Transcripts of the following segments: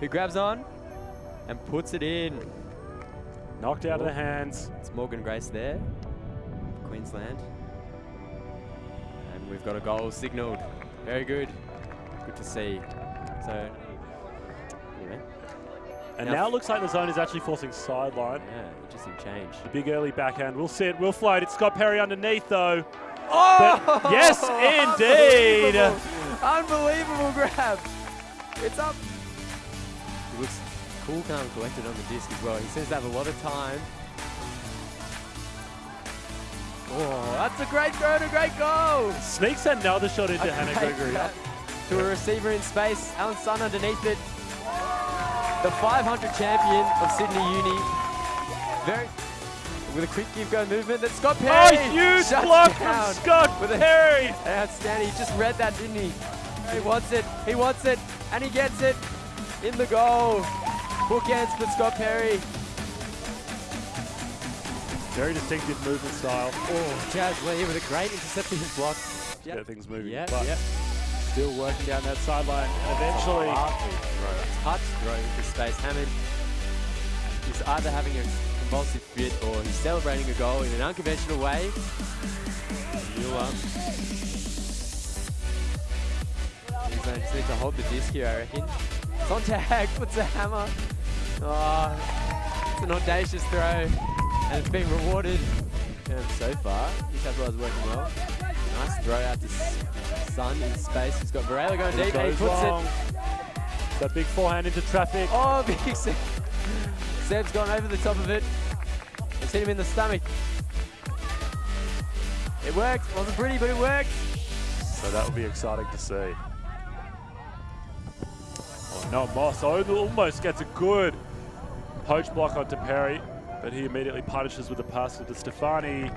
Who grabs on and puts it in. Knocked out of the hands. It's Morgan Grace there, Queensland. And we've got a goal signalled. Very good. Good to see. So, anyway, And Now- now it looks like the zone is actually forcing sideline. yeah, interesting change. The big early backhand We'll sit, will float. It's Scott Perry underneath though. Oh! yes, indeed. Unbelievable. Unbelievable grab. It's up. He looks cool, calm, and collected on the disc as well. He seems to have a lot of time. Oh, that's a great throw and a great goal. Sneaks another shot into A Hannah Gregory. grab To a receiver in space. Alan Sun underneath it. The 500 champion of Sydney Uni. Very with a quick give go movement. That's Scott Perry. Oh, Perry. huge shuts block down from Scott with a Perry. Outstanding. He just read that, didn't he? He wants it. He wants it. And he gets it in the goal. Bookends for Scott Perry. Very distinctive movement style. Oh, Jazz Lee with a great intercepting block. Get things moving. Yep, but yep. still working down that sideline. And eventually, Touch throw into space. Hammond is either having a convulsive fit or he's celebrating a goal in an unconventional way. You, Mueller. Queensland just need to hold the disc here, I reckon. Sontag puts a hammer. Oh, it's an audacious throw, and it's been rewarded um, so far. New South Wales working well. Nice throw out to Sun in space. He's got Varela going deep, and he puts long. it. That big forehand into traffic. Oh, big Seb. Seb's gone over the top of it. It's hit him in the stomach. It worked. Wasn't pretty, but it worked. So that will be exciting to see. Oh, no, Moss al- almost gets a good poach block onto Perry, but he immediately punishes with a pass to Stefani.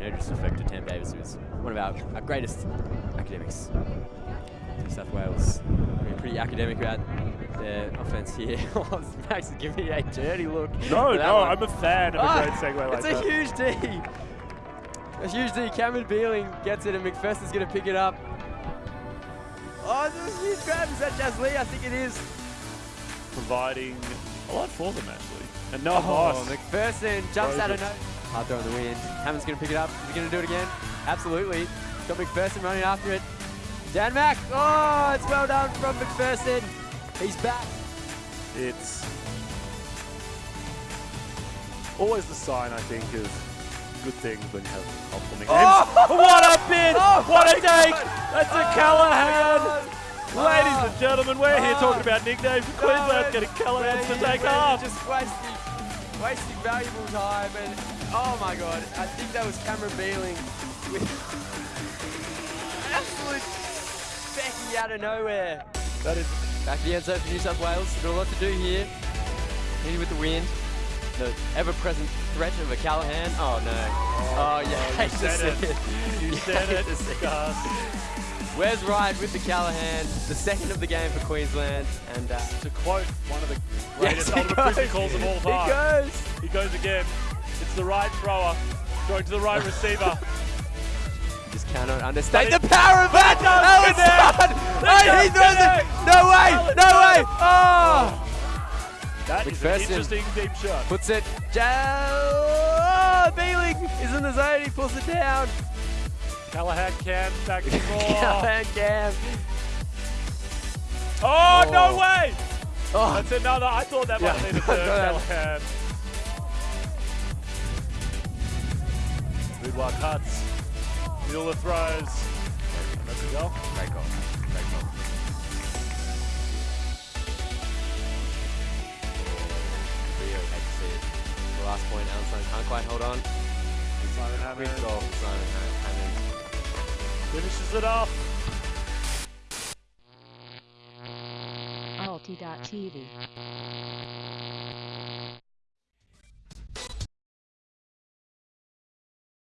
No disrespect to Tam Davis, who's one of our, our greatest academics. New South Wales. Pretty academic about their offense here. Max is giving me a dirty look. No, no, one. I'm a fan of a Ah, great segue like It's a huge D. A huge D. Cameron Beeling gets it and McPherson's going to pick it up. Oh, this is a huge grab. Is that Jazz Lee? I think it is. Providing a lot for them, actually. And no Oh, Moss. McPherson jumps out of no. Hard throw in the wind. Hammond's going to pick it up. Is he going to do it again? Absolutely. Got McPherson running after it. Dan Mack. Oh, it's well done from McPherson. He's back. It's always the sign, I think, of good things when you have multiple nicknames. Oh! What a bid! Oh what a take! God! That's a Oh Callahan! my God. Ladies and gentlemen, we're here Oh. talking about nicknames. Queensland's getting Callahan's to take off. Just wasting, wasting valuable time. And oh my god, I think that was Cameron Beeling with absolute Becky out of nowhere. That is Back to the end zone for New South Wales. Got a lot to do here. Hitting with the wind. The ever-present threat of a Callahan. Oh no. Oh, yeah. you said it. You said it, to see Gus. Where's Wright with the Callahan? The second of the game for Queensland. And uh, To quote one of the yes, greatest he ultimate goes. calls of all time. He goes. he goes again. It's the right thrower going to the right receiver. Just cannot understand the power of that. does Alan connect. Oh, he throws it. No way. No way. Oh. That is an interesting deep shot. Puts it. Ja- oh, Beeling is in the zone. He pulls it down. Callahan can back and forth. Callahan Cam. Oh, Oh. no oh. way! Oh, That's another. I thought that might Yeah, have been a third Callahan. Boudoir cuts. Mueller throws. Last point, Alan can't quite hold on. Simon Hammond Quick goal Simon Hammond. finishes it off. Alti.tv.